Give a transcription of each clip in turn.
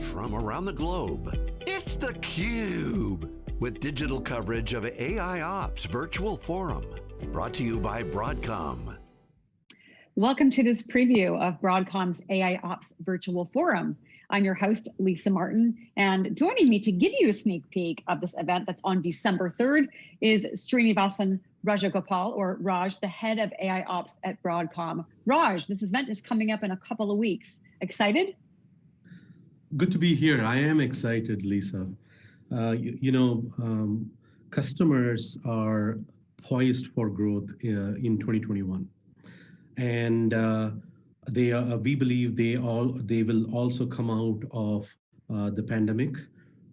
from around the globe. It's theCUBE, with digital coverage of AI Ops Virtual Forum, brought to you by Broadcom. Welcome to this preview of Broadcom's AI Ops Virtual Forum. I'm your host, Lisa Martin, and joining me to give you a sneak peek of this event that's on December 3rd is Srinivasan Rajagopal, or Raj, the head of AI Ops at Broadcom. Raj, this event is coming up in a couple of weeks. Excited? Good to be here. I am excited, Lisa. Uh, you, you, know, um, customers are poised for growth uh, in 2021, and uh, they are, we believe they all they will also come out of uh, the pandemic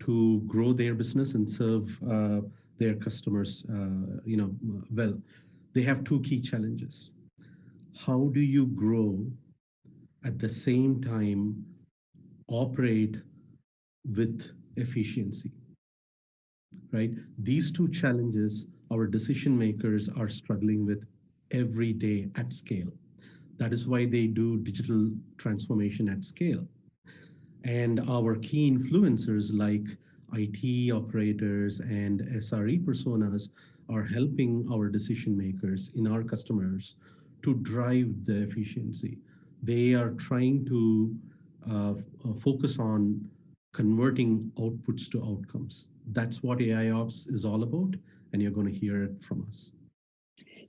to grow their business and serve uh, their customers, uh, you know, well. They have two key challenges. How do you grow at the same time operate with efficiency, right? These two challenges our decision makers are struggling with every day at scale. That is why they do digital transformation at scale. And our key influencers like IT operators and SRE personas are helping our decision makers in our customers to drive the efficiency. They are trying to Uh, uh, focus on converting outputs to outcomes. That's what AI Ops is all about, and you're going to hear it from us.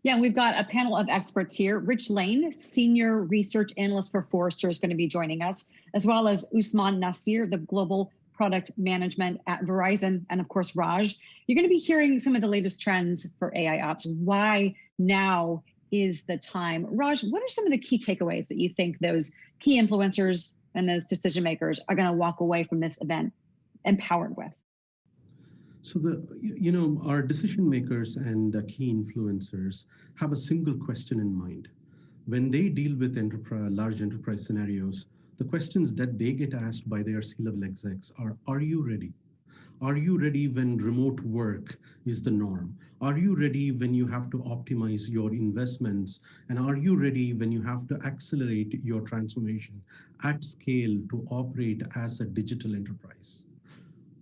Yeah, we've got a panel of experts here. Rich Lane, Senior Research Analyst for Forrester is going to be joining us, as well as Usman Nasir, the Global Product Management at Verizon, and of course, Raj. You're going to be hearing some of the latest trends for AI Ops, why now is the time. Raj, what are some of the key takeaways that you think those key influencers and those decision makers are going to walk away from this event empowered with? So the, you know, our decision makers and key influencers have a single question in mind. When they deal with enterprise, large enterprise scenarios, the questions that they get asked by their C-level execs are, are you ready? Are you ready when remote work is the norm? Are you ready when you have to optimize your investments? And are you ready when you have to accelerate your transformation at scale to operate as a digital enterprise?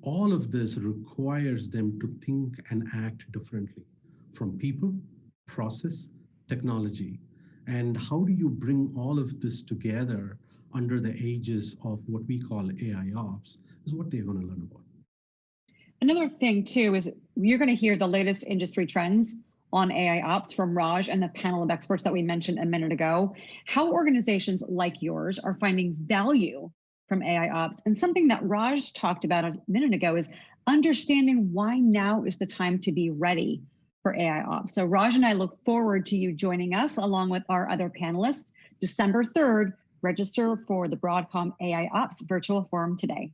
All of this requires them to think and act differently from people, process, technology. And how do you bring all of this together under the aegis of what we call AI ops is what they're going to learn about. Another thing too is you're going to hear the latest industry trends on AI ops from Raj and the panel of experts that we mentioned a minute ago, how organizations like yours are finding value from AI ops. And something that Raj talked about a minute ago is understanding why now is the time to be ready for AI ops. So Raj and I look forward to you joining us along with our other panelists December 3rd. Register for the Broadcom AI Ops virtual forum today.